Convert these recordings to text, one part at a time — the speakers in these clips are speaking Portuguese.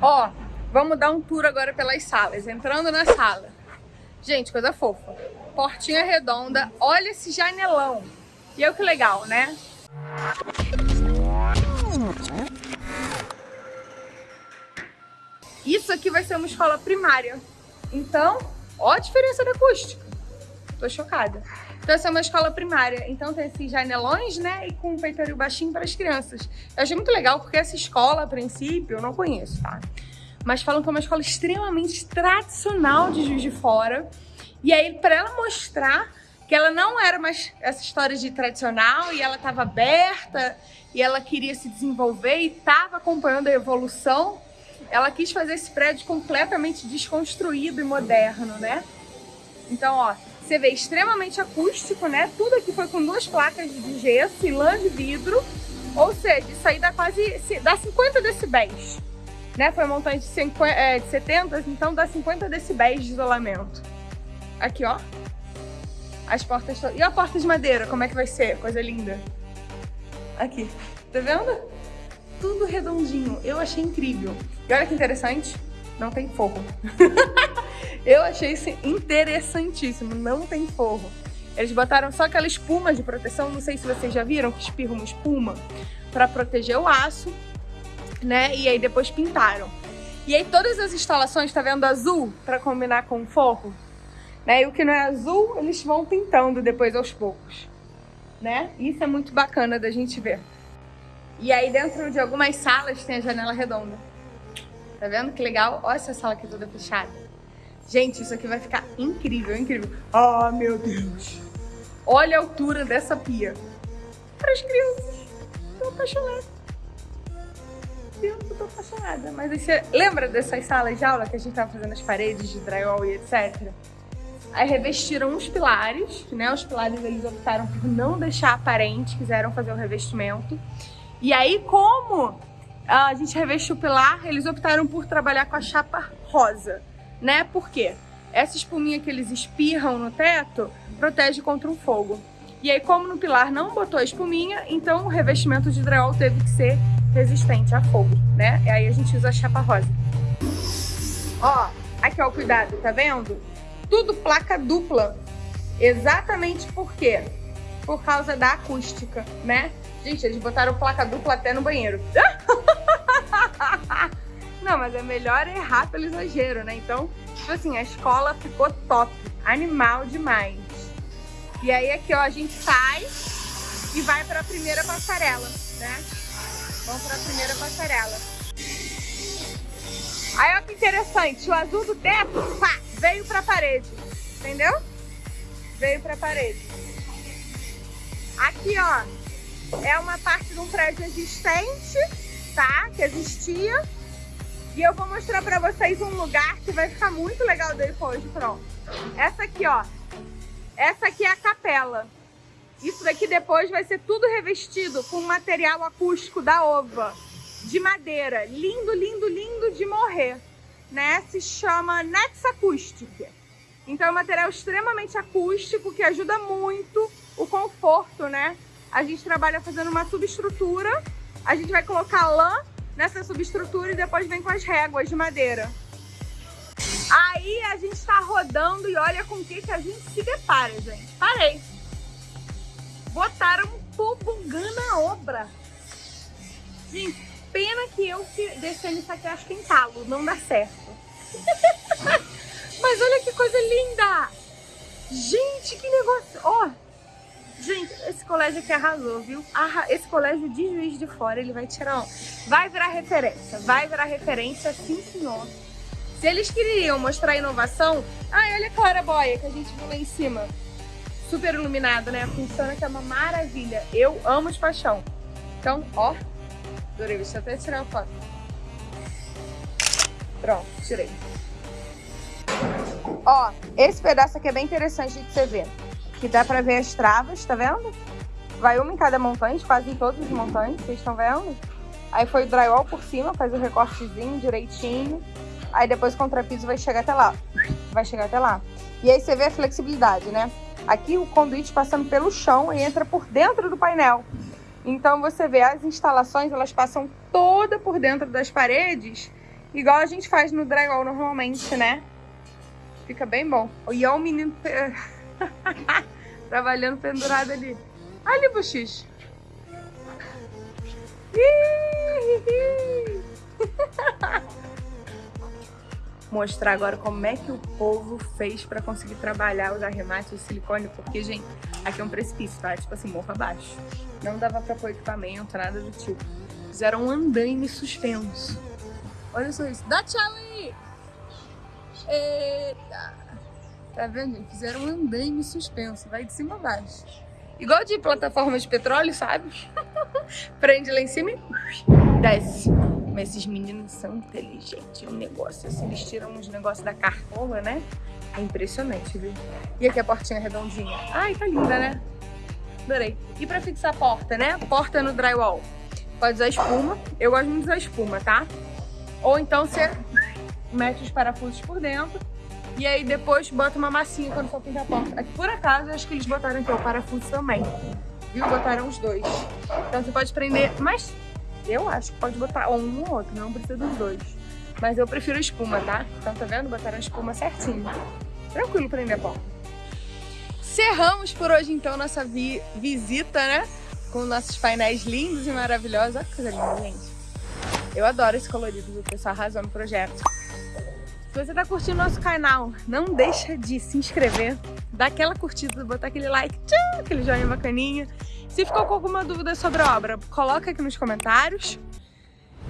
Ó, vamos dar um tour agora pelas salas. Entrando na sala. Gente, coisa fofa. Portinha redonda. Olha esse janelão. E olha que legal, né? Isso aqui vai ser uma escola primária. Então, ó a diferença da acústica. Tô chocada. Então essa é uma escola primária, então tem esses janelões, né, e com um peitoril baixinho para as crianças. Eu achei muito legal, porque essa escola, a princípio, eu não conheço, tá? Mas falam que é uma escola extremamente tradicional de Juiz de Fora. E aí, para ela mostrar que ela não era mais essa história de tradicional e ela estava aberta e ela queria se desenvolver e estava acompanhando a evolução, ela quis fazer esse prédio completamente desconstruído e moderno, né? Então, ó, você vê extremamente acústico, né? Tudo aqui foi com duas placas de gesso e lã de vidro. Ou seja, isso aí dá quase dá 50 decibéis. Né? Foi montante de, 50, é, de 70, então dá 50 decibéis de isolamento. Aqui, ó. As portas... E a porta de madeira, como é que vai ser? Coisa linda. Aqui. Tá vendo? Tudo redondinho. Eu achei incrível. E olha que interessante. Não tem forro. Eu achei isso interessantíssimo, não tem forro. Eles botaram só aquela espuma de proteção, não sei se vocês já viram que espirra uma espuma para proteger o aço, né? E aí depois pintaram. E aí todas as instalações, tá vendo azul para combinar com o forro? Né? E o que não é azul, eles vão pintando depois aos poucos, né? Isso é muito bacana da gente ver. E aí dentro de algumas salas tem a janela redonda. Tá vendo que legal? Olha essa sala aqui toda fechada. Gente, isso aqui vai ficar incrível, incrível. Ah, oh, meu Deus. Olha a altura dessa pia. Para as crianças. Tô apaixonada. Deus, eu tô apaixonada. Mas você lembra dessas salas de aula que a gente tava fazendo as paredes de drywall e etc? Aí revestiram os pilares, né? Os pilares eles optaram por não deixar aparente, quiseram fazer o revestimento. E aí, como a gente revestiu o pilar, eles optaram por trabalhar com a chapa rosa né? Por quê? Essa espuminha que eles espirram no teto protege contra um fogo. E aí, como no pilar não botou a espuminha, então o revestimento de drywall teve que ser resistente a fogo, né? E aí a gente usa a chapa rosa. Ó, aqui ó, cuidado, tá vendo? Tudo placa dupla. Exatamente por quê? Por causa da acústica, né? Gente, eles botaram placa dupla até no banheiro. Não, mas é melhor errar pelo exagero, né? Então, tipo assim, a escola ficou top, animal demais. E aí aqui, ó, a gente sai e vai para a primeira passarela, né? Vamos para a primeira passarela. Aí, ó que interessante, o azul do teto, pá, veio para a parede, entendeu? Veio para a parede. Aqui, ó, é uma parte de um prédio existente, tá? Que existia e eu vou mostrar pra vocês um lugar que vai ficar muito legal depois de pronto. Essa aqui, ó. Essa aqui é a capela. Isso daqui depois vai ser tudo revestido com material acústico da ova. De madeira. Lindo, lindo, lindo de morrer. Né? Se chama Nex Acoustic. Então é um material extremamente acústico que ajuda muito o conforto, né? A gente trabalha fazendo uma subestrutura. A gente vai colocar lã nessa subestrutura e depois vem com as réguas de madeira. Aí a gente tá rodando e olha com o que, que a gente se depara, gente. Parei. Botaram um tobogã na obra. Gente, pena que eu descendo isso aqui acho que em talo, não dá certo. Mas olha que coisa linda! Gente, que negócio! Ó, oh, Gente, esse colégio aqui arrasou, viu? Esse colégio de Juiz de Fora, ele vai tirar um... Vai virar referência, vai virar referência, sim senhor. Se eles queriam mostrar inovação... Ai, olha a claraboia que a gente viu lá em cima. Super iluminado, né? Funciona que é uma maravilha. Eu amo de paixão. Então, ó, adorei. Deixa eu até tirar uma foto. Pronto, tirei. Ó, esse pedaço aqui é bem interessante de você ver que dá pra ver as travas, tá vendo? Vai uma em cada montante, quase em todos os montantes, vocês estão vendo? Aí foi o drywall por cima, faz o recortezinho direitinho. Aí depois o contrapiso vai chegar até lá. Vai chegar até lá. E aí você vê a flexibilidade, né? Aqui o conduíte passando pelo chão e entra por dentro do painel. Então você vê as instalações, elas passam toda por dentro das paredes Igual a gente faz no drywall normalmente, né? Fica bem bom. E olha o menino trabalhando pendurado ali. Ali, bochicho. Mostrar agora como é que o povo fez pra conseguir trabalhar os arremates de silicone, porque, gente, aqui é um precipício, tá? Tipo assim, morro abaixo. Não dava pra pôr equipamento, nada do tipo. Fizeram um andaime suspenso. Olha só isso. Dá tchau aí! Eita! Tá vendo? Fizeram um andaime suspenso. Vai de cima a baixo. Igual de plataforma de petróleo, sabe? Prende lá em cima e desce. Mas esses meninos são inteligentes. É um negócio assim. Eles tiram uns negócios da cartola, né? É impressionante, viu? E aqui a portinha redondinha. Ai, tá linda, né? Adorei. E pra fixar a porta, né? Porta no drywall. Pode usar espuma. Eu gosto muito de usar espuma, tá? Ou então você mete os parafusos por dentro e aí depois bota uma massinha quando for pintar a porta. Aqui por acaso, acho que eles botaram aqui o parafuso também. Viu? Botaram os dois. Então você pode prender, mas eu acho que pode botar um ou outro, não precisa dos dois. Mas eu prefiro espuma, tá? Então tá vendo? Botaram espuma certinho. Tranquilo prender a porta. Cerramos por hoje então nossa vi visita, né? Com nossos painéis lindos e maravilhosos. Olha que coisa linda, gente. Eu adoro esse colorido, o pessoal arrasou no projeto. Se você tá curtindo nosso canal, não deixa de se inscrever, dar aquela curtida, botar aquele like, tchau, aquele joinha bacaninha. Se ficou com alguma dúvida sobre a obra, coloca aqui nos comentários.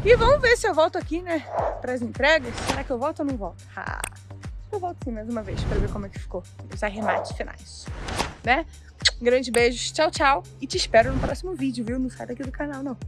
E vamos ver se eu volto aqui, né, para as entregas. Será que eu volto ou não volto? Ah, eu volto sim mais uma vez para ver como é que ficou os arremates finais, né? Grande beijo, tchau, tchau. E te espero no próximo vídeo, viu? Não sai daqui do canal, não.